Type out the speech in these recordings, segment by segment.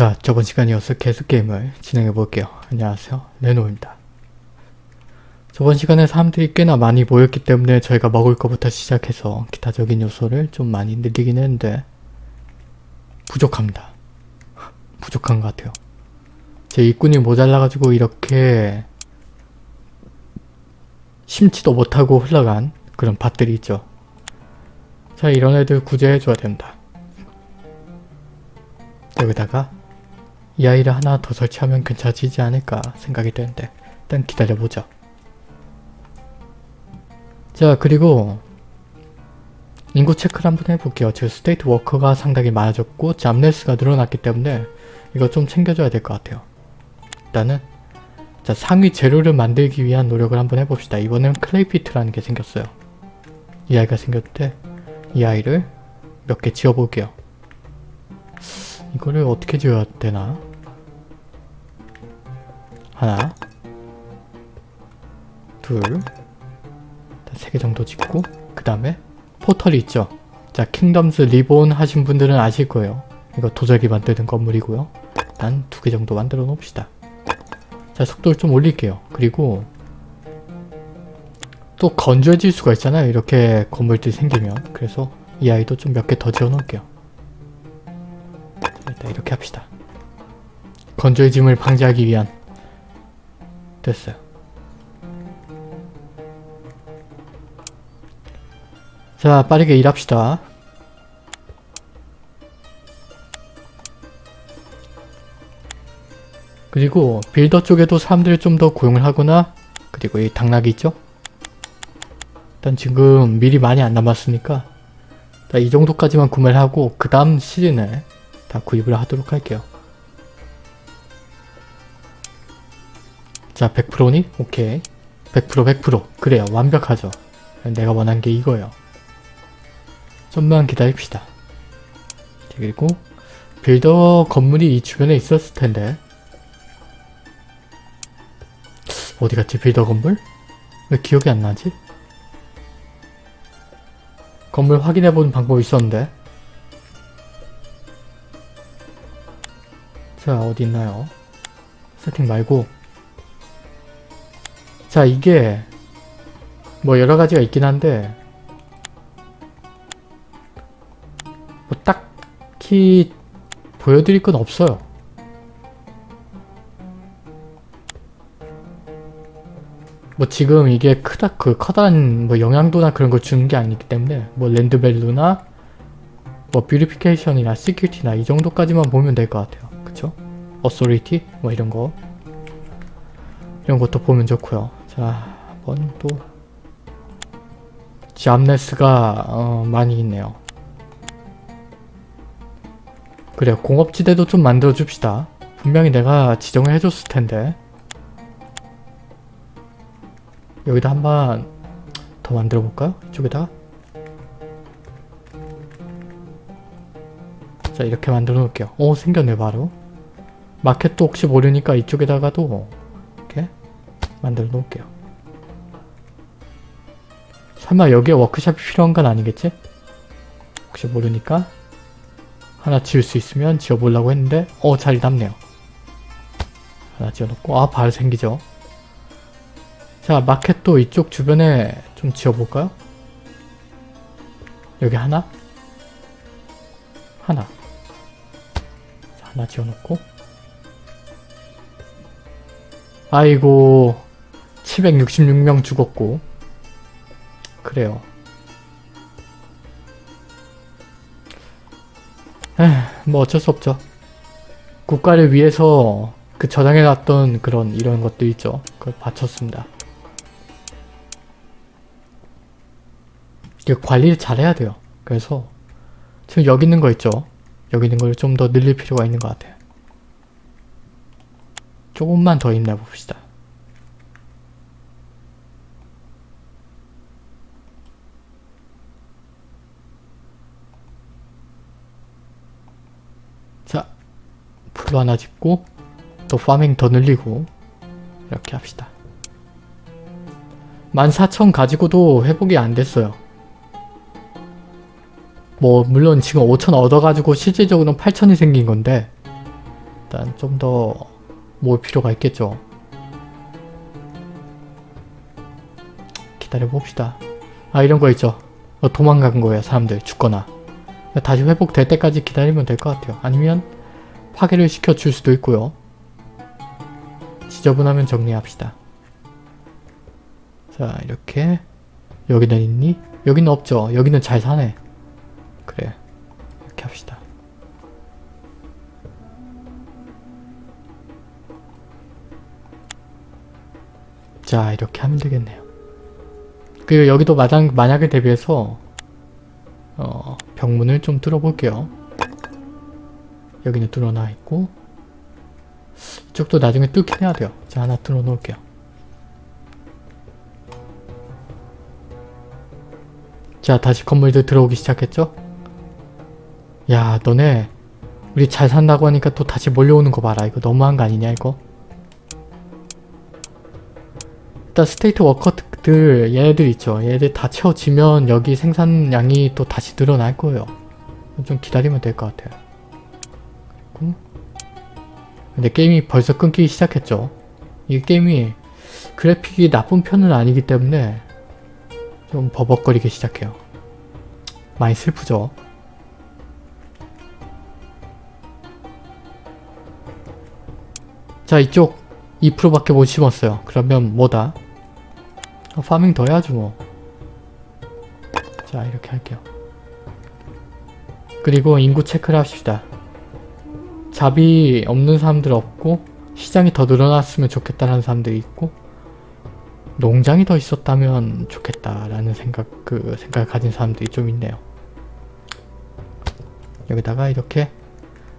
자, 저번 시간이어서 계속 게임을 진행해 볼게요. 안녕하세요. 레노입니다. 저번 시간에 사람들이 꽤나 많이 모였기 때문에 저희가 먹을 것부터 시작해서 기타적인 요소를 좀 많이 늘리긴 했는데 부족합니다. 부족한 것 같아요. 제 일꾼이 모자라가지고 이렇게 심지도 못하고 흘러간 그런 밭들이 있죠. 자, 이런 애들 구제해줘야 됩니다. 여기다가 이 아이를 하나 더 설치하면 괜찮아지지 않을까 생각이 되는데 일단 기다려보죠. 자 그리고 인구 체크를 한번 해볼게요. 지금 스테이트 워커가 상당히 많아졌고 jobless가 늘어났기 때문에 이거 좀 챙겨줘야 될 것 같아요. 일단은 자 상위 재료를 만들기 위한 노력을 한번 해봅시다. 이번엔 clay pit이라는 게 생겼어요. 이 아이가 생겼는데 이 아이를 몇 개 지어볼게요. 이거를 어떻게 지어야 되나? 하나 둘세 개 정도 짓고 그 다음에 포털이 있죠. 자 킹덤스 리본 하신 분들은 아실 거예요. 이거 도자기 만드는 건물이고요. 일단 두개 정도 만들어 놓읍시다. 자 속도를 좀 올릴게요. 그리고 또 건조해질 수가 있잖아요. 이렇게 건물들이 생기면. 그래서 이 아이도 좀 몇 개 더 지어 놓을게요. 일단 이렇게 합시다. 건조해짐을 방지하기 위한 됐어요. 자 빠르게 일합시다. 그리고 빌더 쪽에도 사람들을 좀 더 고용을 하거나 그리고 이 당나귀 있죠? 일단 지금 미리 많이 안 남았으니까 이 정도까지만 구매를 하고 그 다음 시즌에 다 구입을 하도록 할게요. 자 100%니? 오케이 100% 100% 그래요 완벽하죠. 내가 원한 게 이거예요. 좀만 기다립시다. 그리고 빌더 건물이 이 주변에 있었을 텐데 어디 갔지 빌더 건물? 왜 기억이 안 나지? 건물 확인해보는 방법이 있었는데 자 어디 있나요? 세팅 말고 자 이게 뭐 여러가지가 있긴 한데 뭐 딱히 보여드릴 건 없어요. 뭐 지금 이게 크다 그 커다란 뭐 영향도나 그런 걸 주는 게 아니기 때문에 뭐 land value나 뭐 beautification이나 security나 이 정도까지만 보면 될 것 같아요. 그쵸? authority 뭐 이런 거 이런 것도 보면 좋고요. 자 한번 또 jobless가 어, 많이 있네요. 그래 공업지대도 좀 만들어 줍시다. 분명히 내가 지정을 해줬을 텐데 여기다 한번 더 만들어 볼까요? 이쪽에다가 자 이렇게 만들어 놓을게요. 오 생겼네 바로 마켓도 혹시 모르니까 이쪽에다가도 이렇게 만들어 놓을게요. 설마 여기에 워크샵이 필요한 건 아니겠지? 혹시 모르니까 하나 지을 수 있으면 지어보려고 했는데 어 자리 남네요. 하나 지어놓고 아 바로 생기죠. 자 마켓도 이쪽 주변에 좀 지어볼까요? 여기 하나? 하나 자, 하나 지어놓고 아이고 766명 죽었고 그래요. 에휴, 뭐 어쩔 수 없죠. 국가를 위해서 그 저장해놨던 그런 이런 것도 있죠. 그걸 바쳤습니다. 이게 관리를 잘해야 돼요. 그래서 지금 여기 있는 거 있죠? 여기 있는 걸 좀 더 늘릴 필요가 있는 것 같아요. 조금만 더 힘내봅시다. 자, 풀로 하나 짓고 또 파밍 더 늘리고 이렇게 합시다. 14,000 가지고도 회복이 안 됐어요. 뭐 물론 지금 5,000 얻어가지고 실질적으로는 8,000이 생긴 건데 일단 좀 더 모을 필요가 있겠죠. 기다려 봅시다. 아 이런 거 있죠. 어, 도망간 거예요 사람들 죽거나. 다시 회복될 때까지 기다리면 될 것 같아요. 아니면 파괴를 시켜줄 수도 있고요. 지저분하면 정리합시다. 자 이렇게 여기는 있니? 여기는 없죠. 여기는 잘 사네. 그래 이렇게 합시다. 자 이렇게 하면 되겠네요. 그리고 여기도 마당, 만약에 대비해서 어, 병문을 좀 뚫어볼게요. 여기는 뚫어놔 있고 이쪽도 나중에 뚫긴 해야 돼요. 자 하나 뚫어 놓을게요. 자 다시 건물들 들어오기 시작했죠? 야 너네 우리 잘 산다고 하니까 또 다시 몰려오는 거 봐라. 이거 너무한 거 아니냐 이거? 일단 state worker들 얘네들 있죠. 얘네들 다 채워지면 여기 생산량이 또 다시 늘어날 거예요. 좀 기다리면 될 것 같아요. 근데 게임이 벌써 끊기기 시작했죠. 이 게임이 그래픽이 나쁜 편은 아니기 때문에 좀 버벅거리기 시작해요. 많이 슬프죠. 자 이쪽 2%밖에 못 심었어요. 그러면 뭐다? 아, 파밍 더 해야죠 뭐. 자 이렇게 할게요. 그리고 인구 체크를 합시다. 잡이 없는 사람들 없고 시장이 더 늘어났으면 좋겠다라는 사람들이 있고 농장이 더 있었다면 좋겠다라는 생각 그 생각을 가진 사람들이 좀 있네요. 여기다가 이렇게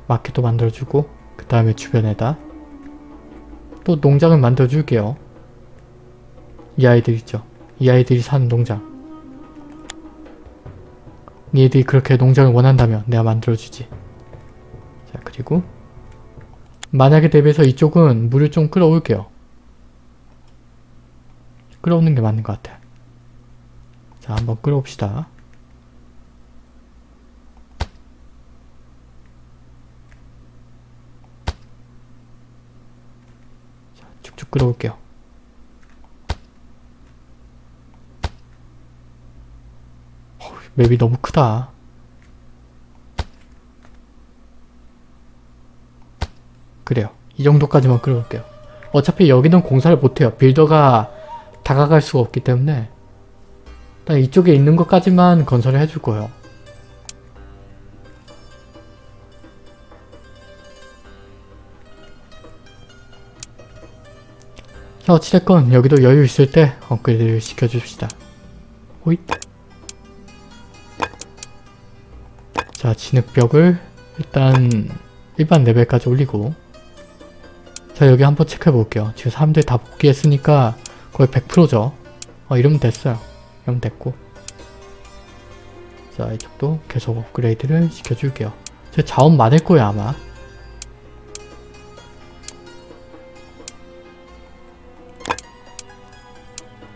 마켓도 만들어주고 그 다음에 주변에다 또 농장을 만들어 줄게요. 이 아이들 있죠. 이 아이들이 사는 농장. 니들이 그렇게 농장을 원한다면 내가 만들어주지. 자 그리고 만약에 대비해서 이쪽은 물을 좀 끌어올게요. 끌어오는 게 맞는 것 같아. 자 한번 끌어옵시다. 쭉쭉 끌어올게요. 어휴, 맵이 너무 크다. 그래요. 이 정도까지만 끌어올게요. 어차피 여기는 공사를 못해요. 빌더가 다가갈 수가 없기 때문에 일단 이쪽에 있는 것까지만 건설을 해줄 거예요. 자 어찌됐건 여기도 여유 있을 때 업그레이드를 시켜줍시다. 호잇 자 진흙벽을 일단 일반 레벨까지 올리고 자 여기 한번 체크해 볼게요. 지금 사람들이 다 복귀했으니까 거의 100%죠. 어 이러면 됐어요. 이러면 됐고 자 이쪽도 계속 업그레이드를 시켜줄게요. 제 자원 많을 거예요 아마.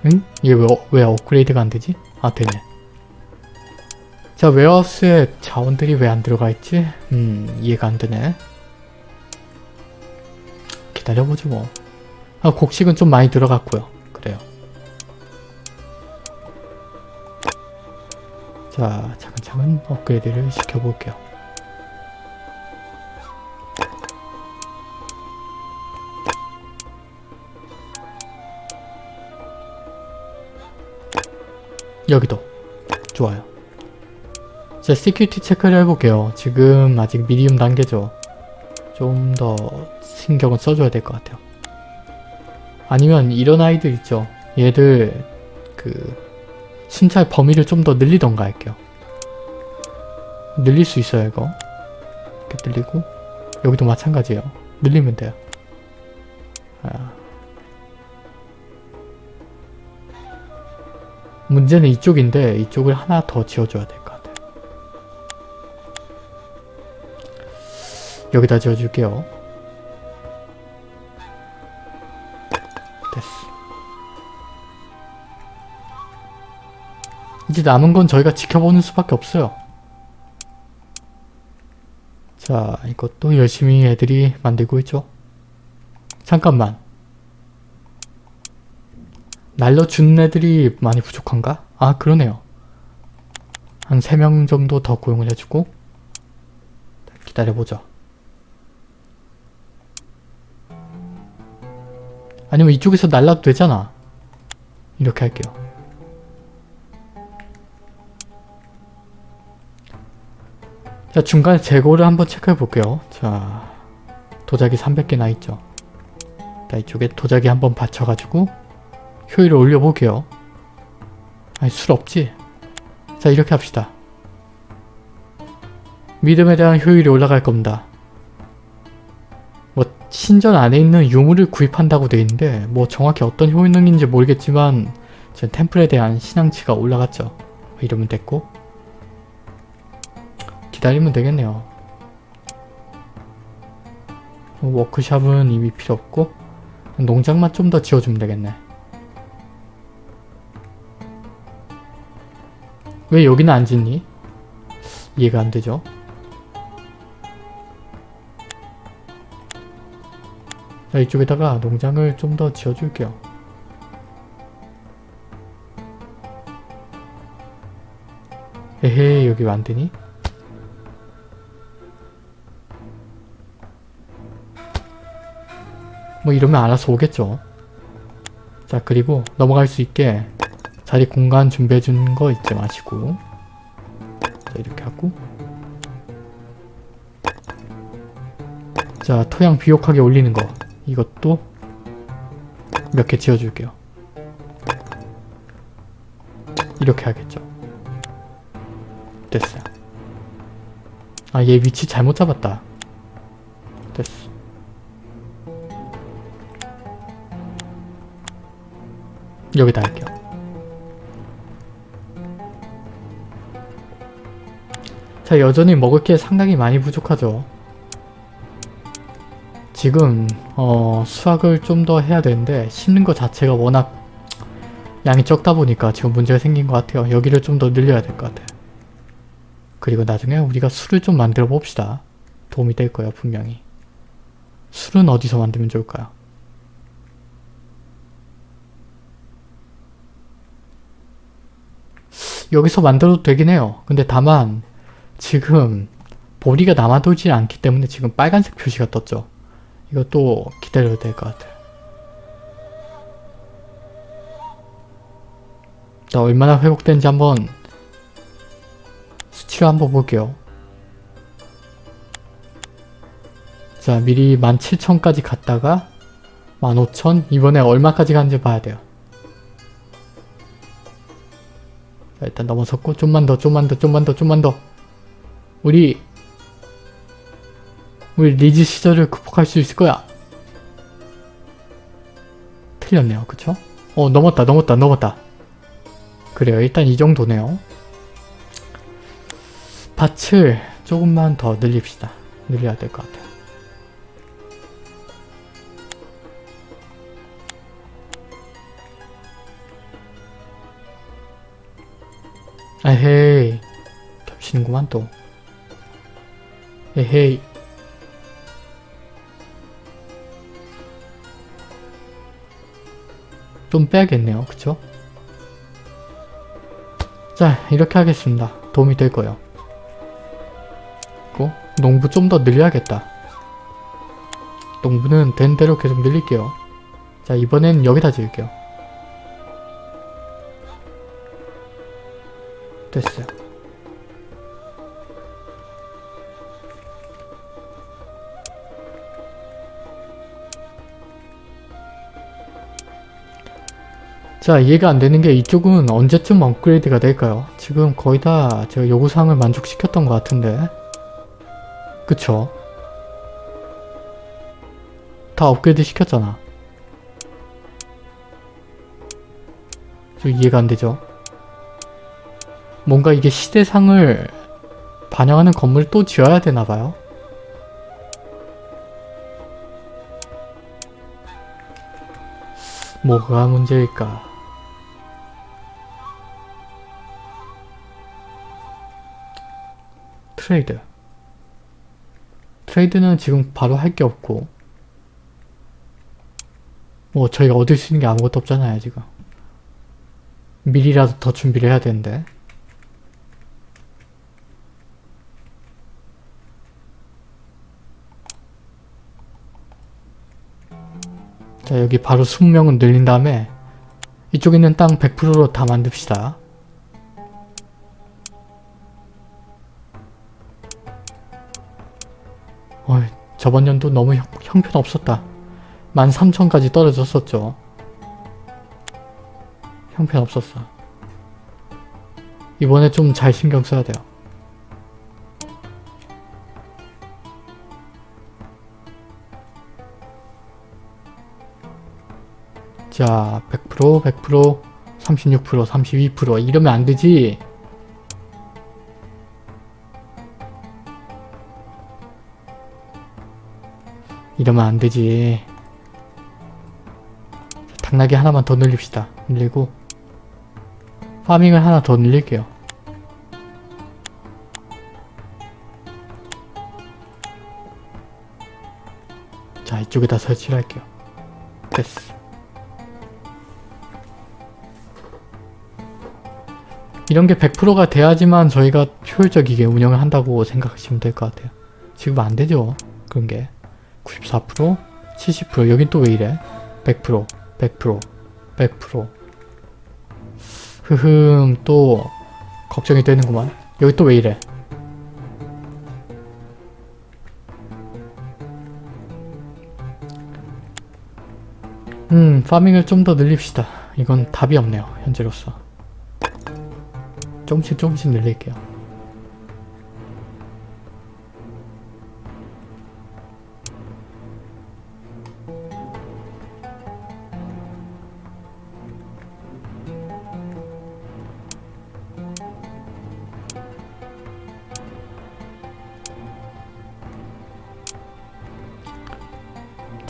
응? 이게 왜, 어- 왜 업그레이드가 안 되지? 아 되네. 자 웨어하우스에 자원들이 왜 안 들어가 있지? 음 이해가 안 되네. 기다려보죠 뭐. 아 곡식은 좀 많이 들어갔고요. 그래요. 자 차근차근 업그레이드를 시켜볼게요. 여기도 좋아요. 자 security 체크를 해볼게요. 지금 아직 medium 단계죠. 좀 더 신경을 써줘야 될 것 같아요. 아니면 이런 아이들 있죠. 얘들 그 순찰 범위를 좀 더 늘리던가 할게요. 늘릴 수 있어요 이거. 이렇게 늘리고 여기도 마찬가지예요. 늘리면 돼요. 아. 문제는 이쪽인데 이쪽을 하나 더 지어줘야 같아요. 여기다 지어줄게요. 됐어. 이제 남은 건 저희가 지켜보는 수밖에 없어요. 자 이것도 열심히 애들이 만들고 있죠. 잠깐만. 날려준 애들이 많이 부족한가? 아 그러네요. 한 3명 정도 더 고용을 해주고 기다려보자. 아니면 이쪽에서 날라도 되잖아. 이렇게 할게요. 자 중간에 재고를 한번 체크해 볼게요. 자 도자기 300개나 있죠. 자 이쪽에 도자기 한번 받쳐가지고 효율을 올려볼게요. 아니 술 없지? 자 이렇게 합시다. 믿음에 대한 효율이 올라갈 겁니다. 뭐 신전 안에 있는 유물을 구입한다고 돼 있는데 뭐 정확히 어떤 효능인지 모르겠지만 제 템플에 대한 신앙치가 올라갔죠. 이러면 됐고 기다리면 되겠네요. 워크샵은 이미 필요 없고 농장만 좀 더 지어주면 되겠네. 왜 여기는 안 짓니? 이해가 안 되죠? 자 이쪽에다가 농장을 좀 더 지어줄게요. 에헤 여기 안 되니? 뭐 이러면 알아서 오겠죠. 자 그리고 넘어갈 수 있게 자리 공간 준비해 준 거 잊지 마시고 자 이렇게 하고 자 토양 비옥하게 올리는 거 이것도 몇 개 지어줄게요. 이렇게 하겠죠. 됐어요. 아 얘 위치 잘못 잡았다. 됐어. 여기다 할게요. 자 여전히 먹을 게 상당히 많이 부족하죠. 지금 어, 수확을 좀 더 해야 되는데 심는 것 자체가 워낙 양이 적다 보니까 지금 문제가 생긴 것 같아요. 여기를 좀 더 늘려야 될 것 같아요. 그리고 나중에 우리가 술을 좀 만들어 봅시다. 도움이 될 거예요 분명히. 술은 어디서 만들면 좋을까요? 여기서 만들어도 되긴 해요. 근데 다만 지금 보리가 남아돌지 않기 때문에 지금 빨간색 표시가 떴죠. 이것도 기다려야 될 것 같아요. 자 얼마나 회복된지 한번 수치를 한번 볼게요. 자 미리 17,000까지 갔다가 15,000 이번에 얼마까지 가는지 봐야 돼요. 자, 일단 넘어섰고 좀만 더 좀만 더 좀만 더 좀만 더 우리 우리 리즈 시절을 극복할 수 있을 거야. 틀렸네요. 그쵸? 어 넘었다 넘었다 넘었다. 그래요. 일단 이 정도네요. 밭을 조금만 더 늘립시다. 늘려야 될 것 같아요. 에헤이 겹치는구만 또 에헤이 좀 빼야겠네요. 그쵸? 자 이렇게 하겠습니다. 도움이 될 거예요. 그리고 농부 좀 더 늘려야겠다. 농부는 된 대로 계속 늘릴게요. 자 이번엔 여기다 지을게요. 됐어요. 자 이해가 안 되는 게 이쪽은 언제쯤 업그레이드가 될까요? 지금 거의 다 제가 요구사항을 만족시켰던 것 같은데 그쵸? 다 업그레이드 시켰잖아. 저 이해가 안 되죠? 뭔가 이게 시대상을 반영하는 건물을 또 지어야 되나봐요. 뭐가 문제일까? 트레이드. 트레이드는 지금 바로 할 게 없고 뭐 저희가 얻을 수 있는 게 아무것도 없잖아요 지금. 미리라도 더 준비를 해야 되는데. 자 여기 바로 20명은 늘린 다음에 이쪽에 있는 땅 100%로 다 만듭시다 어이, 저번 연도 너무 형, 형편없었다. 13,000까지 떨어졌었죠. 형편없었어. 이번에 좀 잘 신경 써야 돼요. 자, 100%, 100%, 36%, 32% 이러면 안 되지. 이러면 안 되지. 당나귀 하나만 더 늘립시다. 늘리고 파밍을 하나 더 늘릴게요. 자, 이쪽에다 설치를 할게요. 됐어. 이런 게 100%가 돼야지만 저희가 효율적이게 운영을 한다고 생각하시면 될 것 같아요. 지금 안 되죠. 그런 게. 94%, 70% 여긴 또 왜 이래? 100%, 100%, 100% 흐흠 또 걱정이 되는구만. 여기 또 왜 이래? 음, 파밍을 좀 더 늘립시다. 이건 답이 없네요, 현재로서. 조금씩 조금씩 늘릴게요.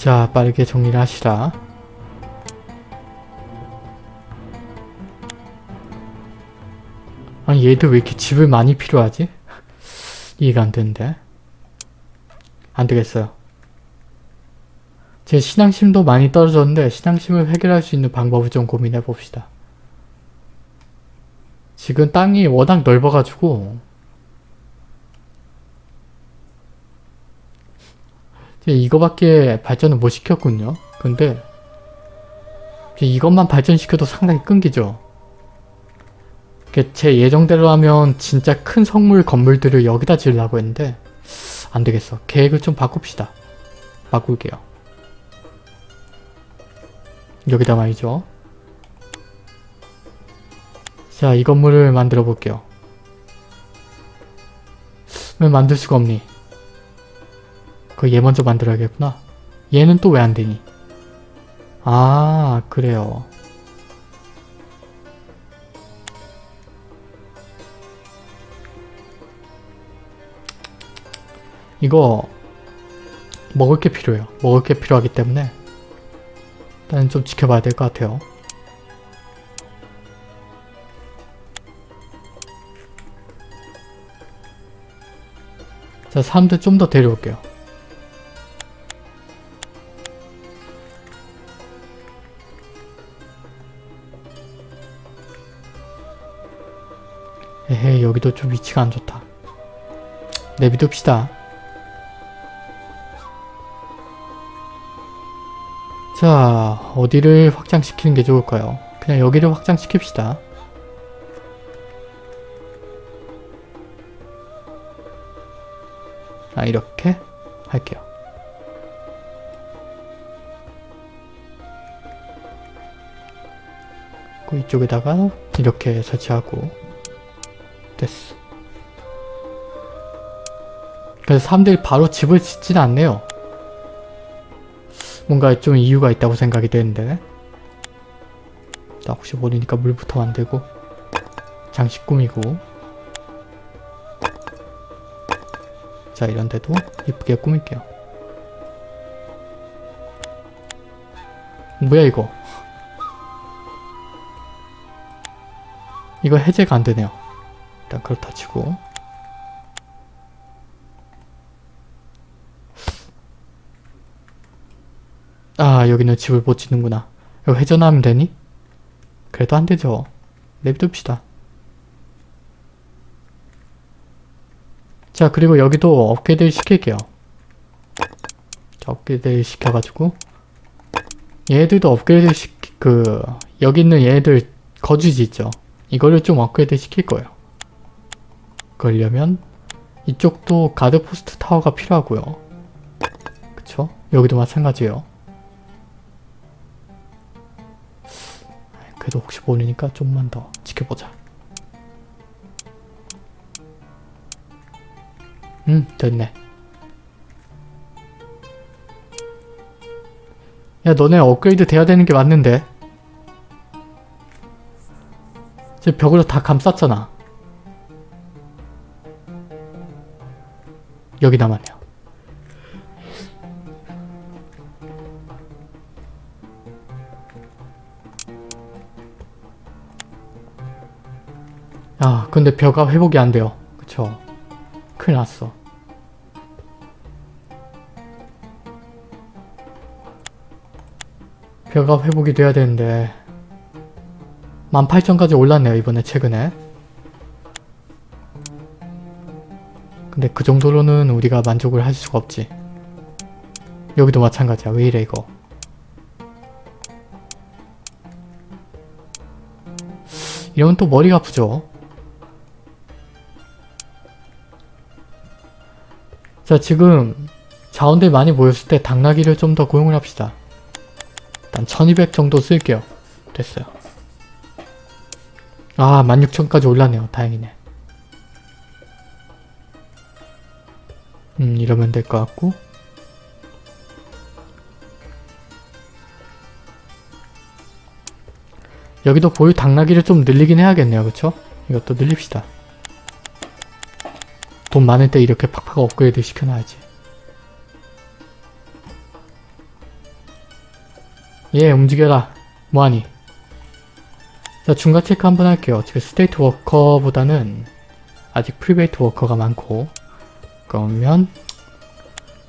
자, 빠르게 정리를 하시라. 아니 얘들 왜 이렇게 집을 많이 필요하지? 이해가 안 되는데. 안 되겠어요. 제 신앙심도 많이 떨어졌는데 신앙심을 해결할 수 있는 방법을 좀 고민해 봅시다. 지금 땅이 워낙 넓어가지고 이거밖에 발전을 못 시켰군요. 근데 이것만 발전시켜도 상당히 끊기죠. 제 예정대로 하면 진짜 큰 성물 건물들을 여기다 지으려고 했는데 안되겠어. 계획을 좀 바꿉시다. 바꿀게요. 여기다 말이죠. 자, 이 건물을 만들어 볼게요. 왜 만들 수가 없니? 그 얘 먼저 만들어야겠구나. 얘는 또 왜 안되니? 아, 그래요. 이거 먹을 게 필요해요. 먹을 게 필요하기 때문에 일단 좀 지켜봐야 될 것 같아요. 자, 사람들 좀 더 데려올게요. 위치가 안 좋다. 내비둡시다. 자 어디를 확장시키는 게 좋을까요? 그냥 여기를 확장시킵시다. 아 이렇게 할게요. 그 이쪽에다가 이렇게 설치하고 됐어. 그래서 사람들이 바로 집을 짓진 않네요. 뭔가 좀 이유가 있다고 생각이 되는데. 나 혹시 모르니까 물부터 만들고 장식 꾸미고. 자 이런데도 이쁘게 꾸밀게요. 뭐야 이거? 이거 해제가 안되네요. 일단 그렇다 치고 아 여기는 집을 못 짓는구나. 이거 회전하면 되니? 그래도 안 되죠. 냅둡시다. 자 그리고 여기도 업그레이드 시킬게요. 자, 업그레이드 시켜가지고 얘들도 업그레이드 시키 그 여기 있는 얘들 거주지 있죠. 이거를 좀 업그레이드 시킬 거예요. 그러려면 이쪽도 guard post tower가 필요하고요. 그쵸? 여기도 마찬가지예요. 그래도 혹시 모르니까 좀만 더 지켜보자. 음 됐네. 야 너네 업그레이드 돼야 되는 게 맞는데 지금 벽으로 다 감쌌잖아. 여기 남았네 요. 아 근데 벼가 회복이 안 돼요. 그쵸? 큰일 났어. 벼가 회복이 돼야 되는데 18,000까지 올랐네요 이번에 최근에 근데 그 정도로는 우리가 만족을 할 수가 없지 여기도 마찬가지야 왜 이래 이거 이러면 또 머리가 아프죠 자 지금 자원들 많이 모였을 때 당나귀를 좀 더 고용을 합시다. 일단 1200 정도 쓸게요. 됐어요. 아 16,000까지 올랐네요. 다행이네. 음 이러면 될 것 같고. 여기도 보유 당나귀를 좀 늘리긴 해야겠네요. 그쵸? 이것도 늘립시다 돈 많을 때 이렇게 팍팍 업그레이드 시켜놔야지. 예 움직여라. 뭐하니? 자 중간 체크 한번 할게요. 지금 state worker보다는 아직 private worker가 많고. 그러면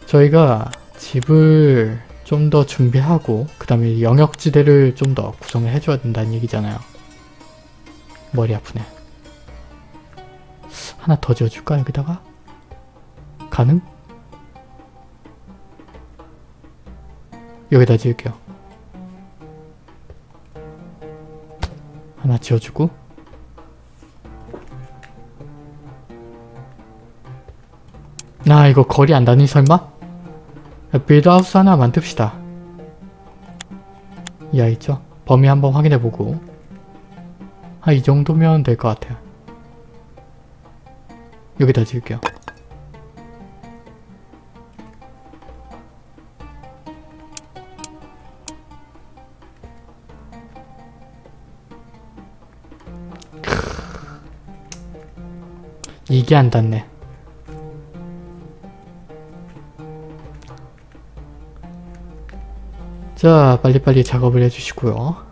저희가 집을 좀 더 준비하고 그 다음에 영역지대를 좀 더 구성을 해줘야 된다는 얘기잖아요. 머리 아프네 하나 더 지어줄까 여기다가? 가능? 여기다 지을게요 하나 지어주고 나 이거 거리 안 다니 설마? 빌드하우스 하나 만듭시다 이 아이 있죠? 범위 한번 확인해보고 한이 정도면 될 것 같아요 여기다 지을게요 이게 안 닿네. 자, 빨리빨리 작업을 해주시고요.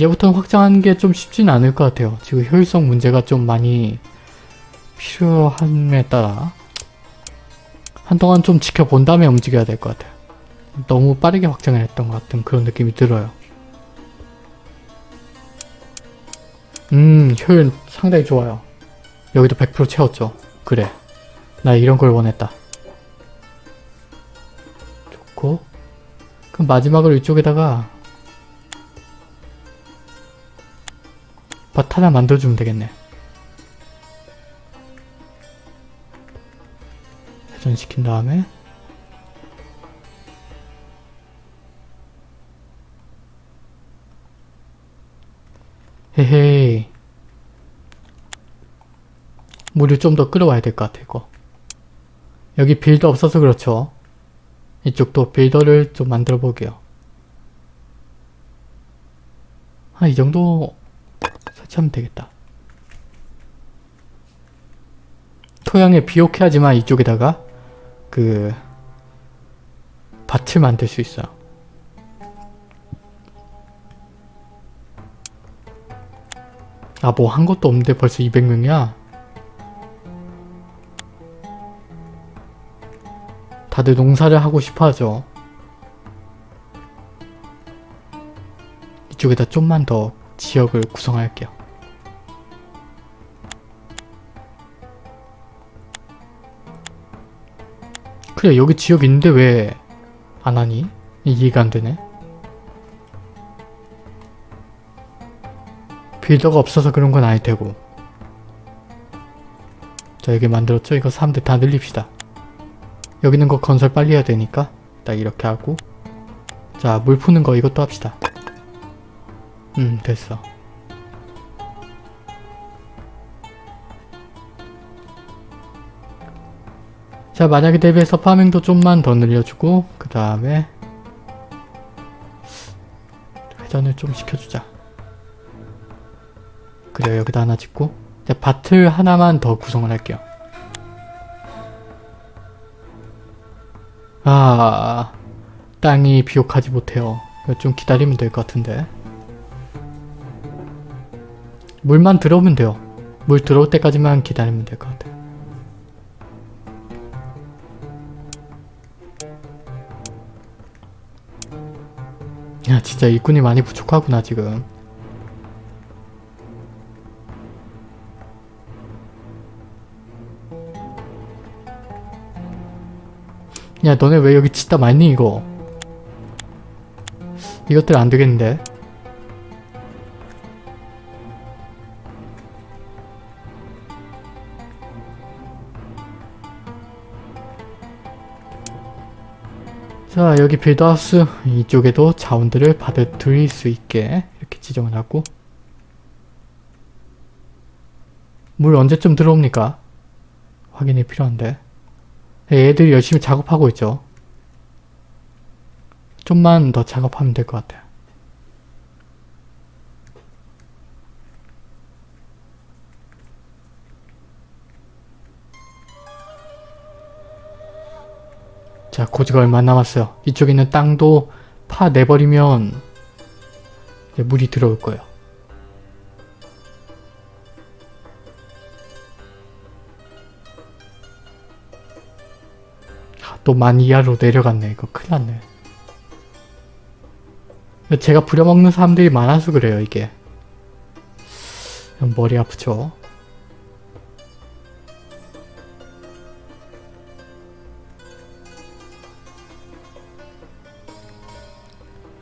이제부터는 확장하는 게 좀 쉽진 않을 것 같아요. 지금 효율성 문제가 좀 많이 필요함에 따라 한동안 좀 지켜본 다음에 움직여야 될 것 같아요. 너무 빠르게 확장을 했던 것 같은 그런 느낌이 들어요. 음 효율 상당히 좋아요. 여기도 100% 채웠죠. 그래. 나 이런 걸 원했다. 좋고 그럼 마지막으로 이쪽에다가 밭 하나 만들어주면 되겠네. 회전시킨 다음에. 헤헤이 물을 좀더 끌어와야 될 것 같아 이거. 여기 빌더 없어서 그렇죠. 이쪽도 빌더를 좀 만들어 볼게요. 한 이 정도 설치하면 되겠다 토양에 비옥해야지만 이쪽에다가 그 밭을 만들 수 있어요 아 뭐 한 것도 없는데 벌써 200명이야? 다들 농사를 하고 싶어 하죠. 이쪽에다 좀만 더 지역을 구성할게요. 그래 여기 지역 있는데 왜 안하니? 이해가 안되네. 빌더가 없어서 그런 건 아닐 테고. 자 여기 만들었죠? 이거 사람들 다 늘립시다. 여기 있는 거 건설 빨리 해야 되니까 딱 이렇게 하고 자 물 푸는 거 이것도 합시다. 음 됐어. 자 만약에 대비해서 파밍도 좀만 더 늘려주고 그 다음에 회전을 좀 시켜주자. 그래 여기다 하나 짓고 자 밭을 하나만 더 구성을 할게요. 아 땅이 비옥하지 못해요. 좀 기다리면 될 것 같은데 물만 들어오면 돼요. 물 들어올 때까지만 기다리면 될 것 같아요. 야 진짜 일꾼이 많이 부족하구나 지금. 야 너네 왜 여기 짓다 말니 이거 이것들 안 되겠는데 자 여기 빌드하우스 이쪽에도 자원들을 받아들일 수 있게 이렇게 지정을 하고 물 언제쯤 들어옵니까? 확인이 필요한데 애들이 열심히 작업하고 있죠. 좀만 더 작업하면 될 것 같아요. 자, 고지가 얼마 안 남았어요. 이쪽에 있는 땅도 파 내버리면 이제 물이 들어올 거예요. 또만 이하로 내려갔네. 이거 큰일 났네. 제가 부려먹는 사람들이 많아서 그래요, 이게. 머리 아프죠?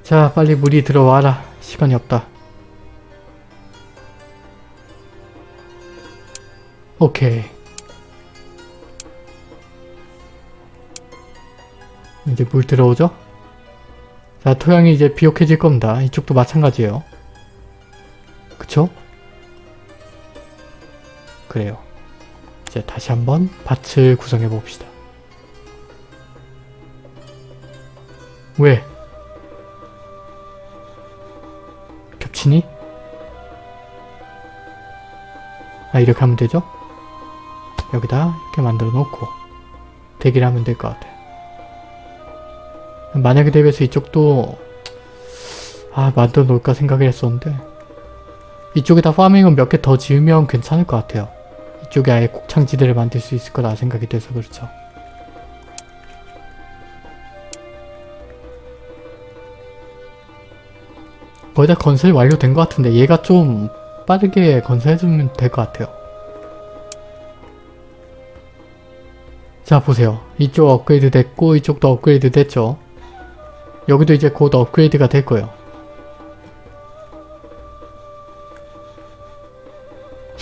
자, 빨리 물이 들어와라. 시간이 없다. 오케이. 이제 물 들어오죠? 자, 토양이 이제 비옥해질 겁니다. 이쪽도 마찬가지예요. 그쵸? 그래요. 이제 다시 한번 밭을 구성해 봅시다. 왜? 겹치니? 아 이렇게 하면 되죠? 여기다 이렇게 만들어 놓고 대기를 하면 될 것 같아요. 만약에 대비해서 이쪽도 아 만들어 놓을까 생각을 했었는데 이쪽에다 파밍은 몇개 더 지으면 괜찮을 것 같아요. 이쪽에 아예 곡창지대를 만들 수 있을 거라 생각이 돼서 그렇죠. 거의 다 건설이 완료된 것 같은데 얘가 좀 빠르게 건설해주면 될 것 같아요. 자 보세요. 이쪽 업그레이드 됐고 이쪽도 업그레이드 됐죠. 여기도 이제 곧 업그레이드가 될 거예요.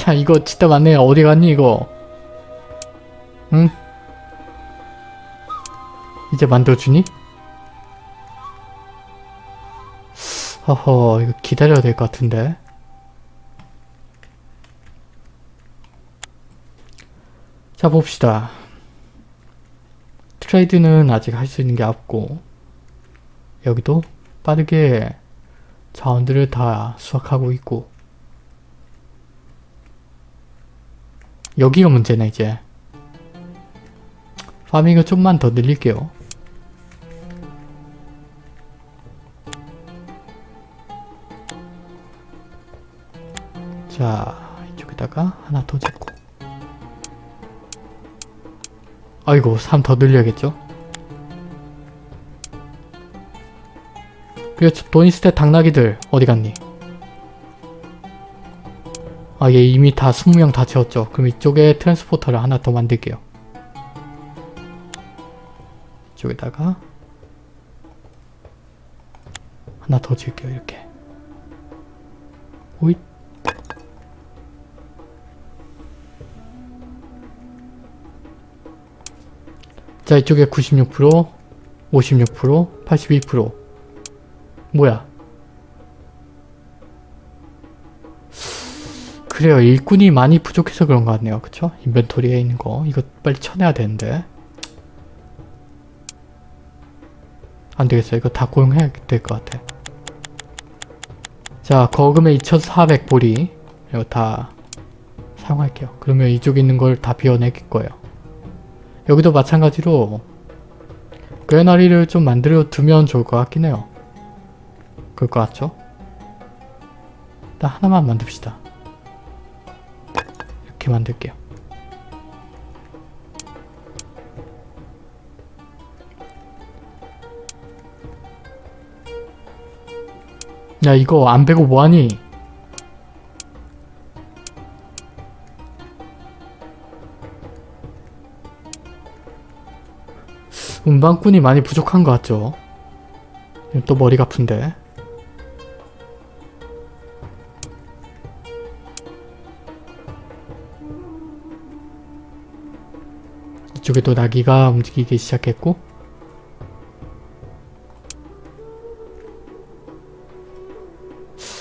야 이거 진짜 맞네 어디 갔니 이거 응? 이제 만들어주니? 허허 이거 기다려야 될 것 같은데. 자 봅시다. 트레이드는 아직 할 수 있는 게 없고 여기도 빠르게 자원들을 다 수확하고 있고. 여기가 문제네 이제. 파밍을 좀만 더 늘릴게요 자 이쪽에다가 하나 더 잡고. 아이고 3 더 늘려야겠죠? 그렇죠. 그리고 돈 있을 때 당나귀들 어디 갔니? 아 얘 이미 다 20명 다 채웠죠. 그럼 이쪽에 트랜스포터를 하나 더 만들게요. 이쪽에다가 하나 더 줄게요 이렇게. 오잇. 자 이쪽에 96% 56% 82% 뭐야? 그래요. 일꾼이 많이 부족해서 그런 것 같네요. 그쵸? 인벤토리에 있는 거. 이거 빨리 쳐내야 되는데. 안되겠어 이거 다 고용해야 될 것 같아. 자 거금의 2400보리. 이거 다 사용할게요. 그러면 이쪽에 있는 걸 다 비워낼 거예요 여기도 마찬가지로 꾀나리를 좀 만들어 두면 좋을 것 같긴 해요. 그럴 것 같죠? 일단 하나만 만듭시다. 이렇게 만들게요. 야 이거 안 베고 뭐하니? 운반꾼이 많이 부족한 것 같죠? 또 머리가 아픈데. 이쪽에 또 나기가 움직이기 시작했고.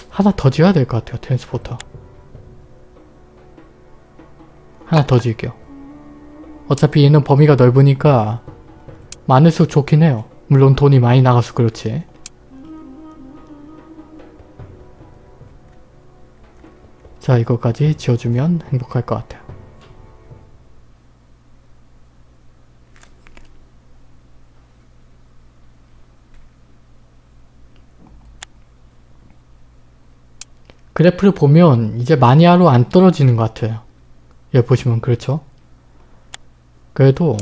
하나 더 지어야 될 것 같아요 트랜스포터. 하나 더 지을게요. 어차피 얘는 범위가 넓으니까 많을수록 좋긴 해요. 물론 돈이 많이 나가서 그렇지. 자 이거까지 지어주면 행복할 것 같아요. 그래프를 보면 이제 마이너스로 안 떨어지는 것 같아요. 여기 보시면 그렇죠? 그래도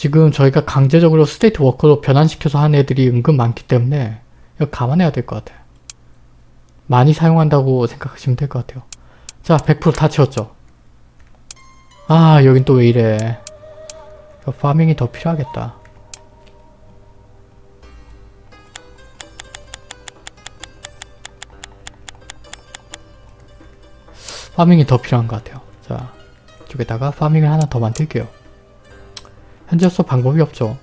지금 저희가 강제적으로 state worker로 변환시켜서 하는 애들이 은근 많기 때문에 이거 감안해야 될 것 같아요. 많이 사용한다고 생각하시면 될 것 같아요. 자, 100%다 채웠죠? 아, 여긴 또 왜 이래. farming이 더 필요하겠다. 파밍이 더 필요한 것 같아요. 자, 이쪽에다가 파밍을 하나 더 만들게요. 현재로서 방법이 없죠.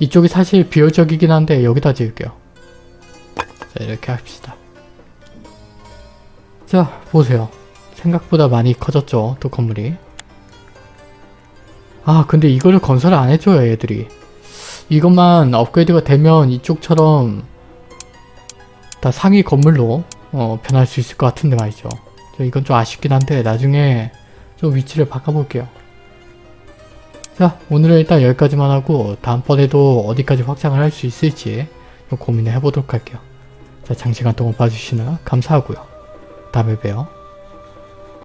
이쪽이 사실 비효적이긴 한데 여기다 지을게요. 자 이렇게 합시다. 자 보세요. 생각보다 많이 커졌죠 또 건물이. 아 근데 이거를 건설을 안 해줘요 얘들이. 이것만 업그레이드가 되면 이쪽처럼 다 상위 건물로 어, 변할 수 있을 것 같은데 말이죠. 이건 좀 아쉽긴 한데 나중에 좀 위치를 바꿔볼게요. 자 오늘은 일단 여기까지만 하고 다음번에도 어디까지 확장을 할 수 있을지 고민을 해보도록 할게요. 자 장시간 동안 봐주시느라 감사하고요. 다음에 봬요.